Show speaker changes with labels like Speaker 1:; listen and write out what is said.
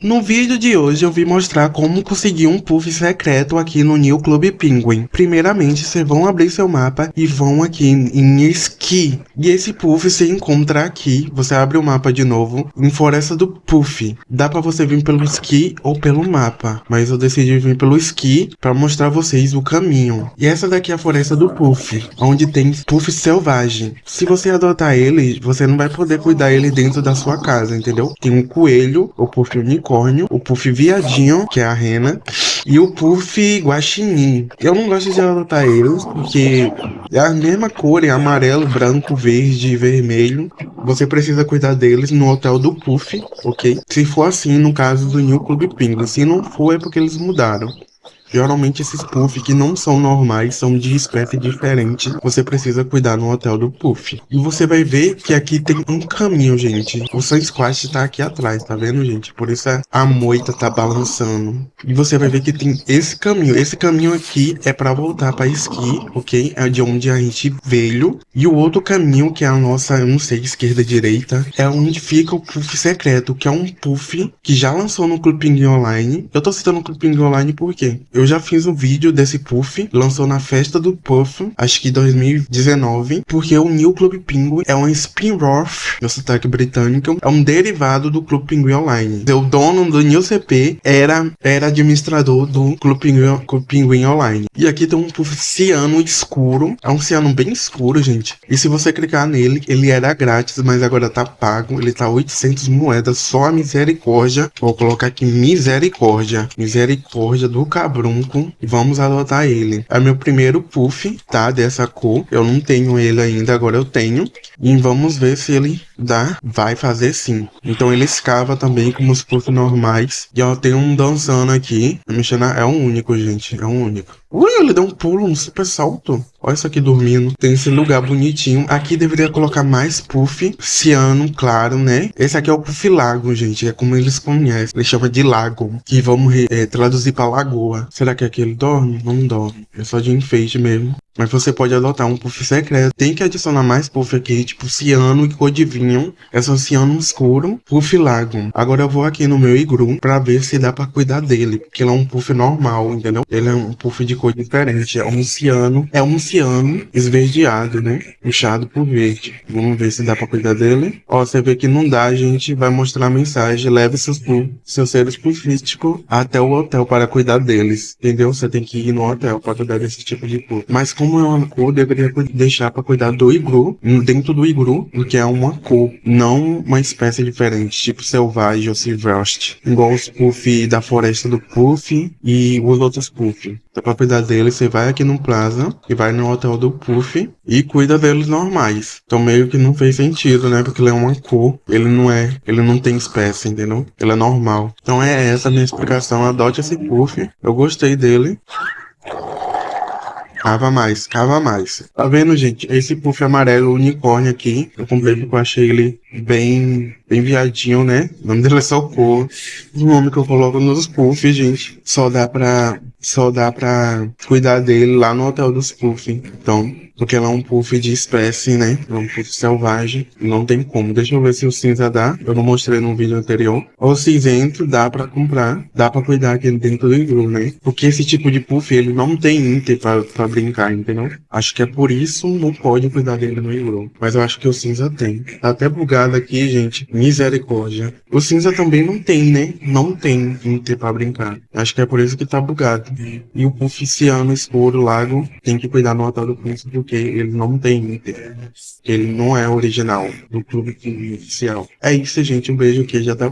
Speaker 1: No vídeo de hoje eu vim mostrar como conseguir um puff secreto aqui no New Club Penguin. Primeiramente, vocês vão abrir seu mapa e vão aqui em Ski. E esse puff você encontra aqui, você abre o mapa de novo, em Floresta do Puff. Dá pra você vir pelo Ski ou pelo mapa, mas eu decidi vir pelo Ski pra mostrar vocês o caminho. E essa daqui é a Floresta do Puff, onde tem puff selvagem. Se você adotar ele, você não vai poder cuidar ele dentro da sua casa, entendeu? Tem um coelho, o puff unicórnio, unicórnio, o puff viadinho, que é a rena, e o puff guaxinim. Eu não gosto de adotar eles, porque é a mesma cor, é amarelo, branco, verde e vermelho. Você precisa cuidar deles no hotel do puff, ok? Se for assim, no caso do New Club Penguin. Se não for, é porque eles mudaram. Geralmente esses puff que não são normais, são de espécie diferente. Você precisa cuidar no hotel do puff. E você vai ver que aqui tem um caminho, gente. O Sun Squash tá aqui atrás, tá vendo, gente? Por isso a moita tá balançando. E você vai ver que tem esse caminho. Esse caminho aqui é pra voltar pra esqui, ok? É de onde a gente veio. E o outro caminho, que é a nossa, eu não sei, esquerda, direita, é onde fica o puff secreto, que é um puff que já lançou no Club Online. Eu tô citando o Club Online por quê? Eu já fiz um vídeo desse Puff, lançou na festa do Puff, acho que 2019, porque o New Club Penguin é um spin-off, meu sotaque britânico, é um derivado do Club Penguin Online. O dono do New CP era, era administrador do Club Penguin, Club Penguin Online. E aqui tem um Puff ciano escuro, é um ciano bem escuro, gente. E se você clicar nele, ele era grátis, mas agora tá pago, ele tá 800 moedas, só a misericórdia. Vou colocar aqui misericórdia, misericórdia do cabrão e vamos adotar ele. É meu primeiro puff, tá? Dessa cor. Eu não tenho ele ainda, agora eu tenho. E vamos ver se ele dá. Vai fazer sim. Então ele escava também como os puffs normais. E ó, tem um dançando aqui. Mexendo, é um único, gente. É um único. Ui, ele deu um pulo, um super salto. Olha isso aqui dormindo. Tem esse lugar bonitinho. Aqui deveria colocar mais puff. Ciano, claro, né? Esse aqui é o puff lago, gente. É como eles conhecem. Eles chamam de lago. Que vamos é, traduzir para lagoa. Será que aqui ele dorme? Não dorme. É só de enfeite mesmo. Mas você pode adotar um puff secreto. Tem que adicionar mais puff aqui, tipo ciano e cor de vinho. É só ciano escuro, puff lago. Agora eu vou aqui no meu igru pra ver se dá pra cuidar dele. Porque ele é um puff normal, entendeu? Ele é um puff de cor diferente. É um ciano, é um ciano esverdeado, né? Puxado por verde. Vamos ver se dá pra cuidar dele. Ó, você vê que não dá, a gente vai mostrar a mensagem. Leve seus, seus seres puffísticos até o hotel para cuidar deles. Entendeu? Você tem que ir no hotel para cuidar desse tipo de puff. Mas com como é uma cor, deveria deixar para cuidar do iglu, dentro do iglu, que é uma cor, não uma espécie diferente, tipo selvagem ou silvestre, igual os puff da floresta do puff e os outros puff. Então, pra cuidar deles, você vai aqui no Plaza e vai no hotel do puff e cuida deles normais. Então meio que não fez sentido, né? Porque ele é uma cor, ele não é, ele não tem espécie, entendeu? Ele é normal. Então é essa a minha explicação. Adote esse puff. Eu gostei dele. Cava mais, cava mais. Tá vendo, gente? Esse puff amarelo unicórnio aqui, eu comprei porque eu achei ele bem, bem viadinho, né? O nome dele é Socorro. O nome que eu coloco nos puffs, gente. Só dá pra, só dá pra cuidar dele lá no hotel dos puffs. Então, porque ela é um puff de espécie, né? É um puff selvagem. Não tem como. Deixa eu ver se o cinza dá. Eu não mostrei no vídeo anterior. O cinzento dá pra comprar. Dá pra cuidar aqui dentro do iglu, né? Porque esse tipo de puff, ele não tem inter pra, pra brincar, entendeu? Acho que é por isso não pode cuidar dele no iglu. Mas eu acho que o cinza tem. Tá até bugado aqui, gente. Misericórdia. O cinza também não tem, né? Não tem inter pra brincar. Acho que é por isso que tá bugado. E o puff ciano escuro lago tem que cuidar no hotel do príncipe porque ele não tem Inter. Ele não é original do clube oficial. É isso, gente. Um beijo aqui já tá